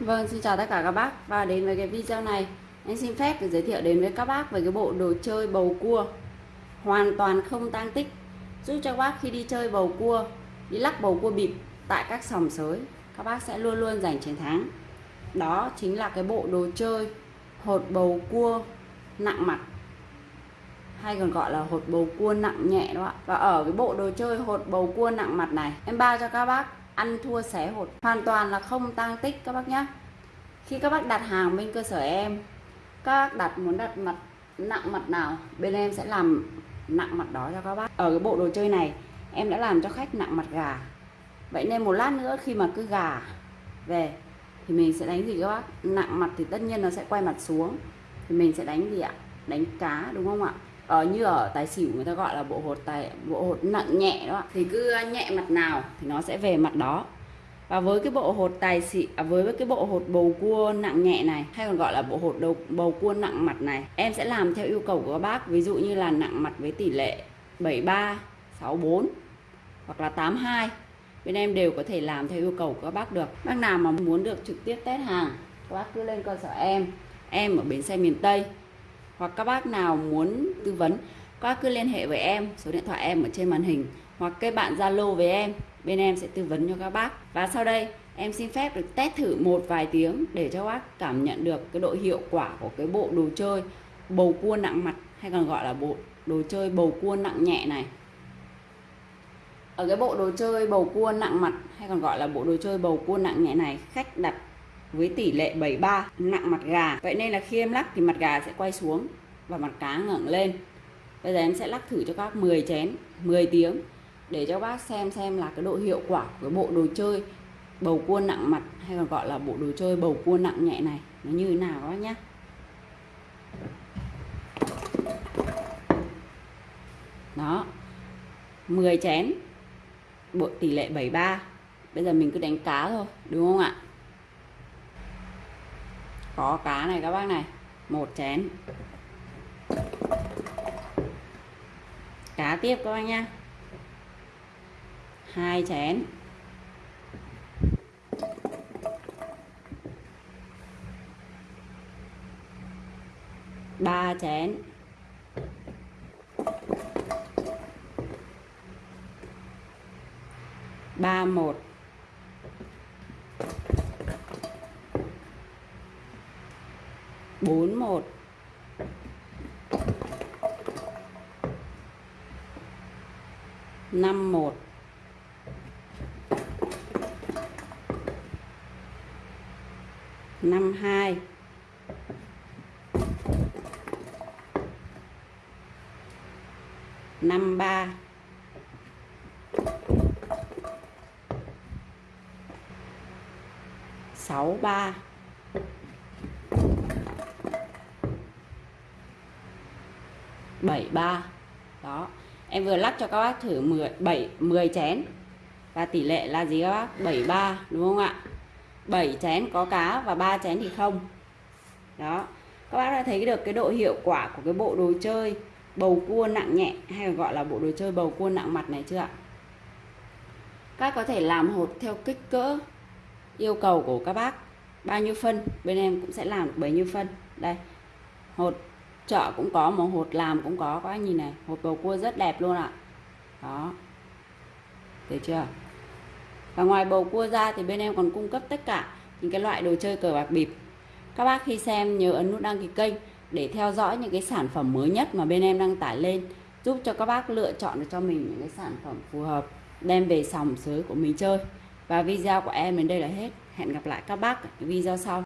Vâng, xin chào tất cả các bác. Và đến với cái video này em xin phép được giới thiệu đến với các bác về cái bộ đồ chơi bầu cua. Hoàn toàn không tang tích. Giúp cho các bác khi đi chơi bầu cua đi lắc bầu cua bịp tại các sòng sới các bác sẽ luôn luôn giành chiến thắng. Đó chính là cái bộ đồ chơi hột bầu cua nặng mặt. Hay còn gọi là hột bầu cua nặng nhẹ đó ạ. Và ở cái bộ đồ chơi hột bầu cua nặng mặt này em bao cho các bác ăn thua xẻ hột hoàn toàn là không tăng tích các bác nhé khi các bác đặt hàng bên cơ sở em, các bác đặt muốn đặt mặt, nặng mặt nào, bên em sẽ làm nặng mặt đó cho các bác. Ở cái bộ đồ chơi này, em đã làm cho khách nặng mặt gà. Vậy nên một lát nữa khi mà cứ gà về, thì mình sẽ đánh gì các bác? Nặng mặt thì tất nhiên nó sẽ quay mặt xuống. Thì mình sẽ đánh gì ạ? Đánh cá, đúng không ạ? Ở như ở tài xỉu người ta gọi là bộ hột tài bộ hột nặng nhẹ đó thì cứ ờ, nhẹ mặt nào thì nó sẽ về mặt đó. Và với cái bộ hột tài xỉ à, với cái bộ hột bầu cua nặng nhẹ này hay còn gọi là bộ hột đầu, bầu cua nặng mặt này em sẽ làm theo yêu cầu của các bác. Ví dụ như là nặng mặt với tỷ lệ 73 64 hoặc là 82 bên em đều có thể làm theo yêu cầu của các bác được. Bác nào mà muốn được trực tiếp test hàng các bác cứ lên cơ sở em. Em ở bến xe miền Tây hoặc các bác nào muốn tư vấn, các bác cứ liên hệ với em, số điện thoại em ở trên màn hình, hoặc kết bạn Zalo với em, bên em sẽ tư vấn cho các bác. Và sau đây, em xin phép được test thử một vài tiếng để cho các bác cảm nhận được cái độ hiệu quả của cái bộ đồ chơi bầu cua nặng mặt, hay còn gọi là bộ đồ chơi bầu cua nặng nhẹ này. Ở cái bộ đồ chơi bầu cua nặng mặt, hay còn gọi là bộ đồ chơi bầu cua nặng nhẹ này, khách đặt với tỷ lệ 73 nặng mặt gà. Vậy nên là khi em lắc thì mặt gà sẽ quay xuống và mặt cá ngẩng lên. Bây giờ em sẽ lắc thử cho các bác 10 chén 10 tiếng để cho bác xem xem là cái độ hiệu quả của cái bộ đồ chơi bầu cua nặng mặt hay còn gọi là bộ đồ chơi bầu cua nặng nhẹ này nó như thế nào đó nhé. Đó 10 chén, bộ tỷ lệ 73 bây giờ mình cứ đánh cá thôi, đúng không ạ? Có cá này các bác này. Một chén. Cá tiếp các bác nha hai chén. Ba chén. Ba một. Bốn một. năm một. năm hai. năm ba. sáu ba. Bảy ba. Đó. Em vừa lắc cho các bác thử 10 7 10 chén. Và tỷ lệ là gì các bác? 73 đúng không ạ? 7 chén có cá và 3 chén thì không. Đó. Các bác đã thấy được cái độ hiệu quả của cái bộ đồ chơi bầu cua nặng nhẹ hay gọi là bộ đồ chơi bầu cua nặng mặt này chưa ạ? Các có thể làm hột theo kích cỡ yêu cầu của các bác. Bao nhiêu phân? Bên em cũng sẽ làm được bấy nhiêu phân. Đây. Hột chợ cũng có một hột làm cũng có các anh nhìn này, hột bầu cua rất đẹp luôn ạ. Đó. Thấy chưa? Và ngoài bầu cua ra thì bên em còn cung cấp tất cả những cái loại đồ chơi cờ bạc bịp. Các bác khi xem nhớ ấn nút đăng ký kênh để theo dõi những cái sản phẩm mới nhất mà bên em đăng tải lên, giúp cho các bác lựa chọn được cho mình những cái sản phẩm phù hợp, đem về sòng sới của mình chơi. Và video của em đến đây là hết. Hẹn gặp lại các bác ở video sau.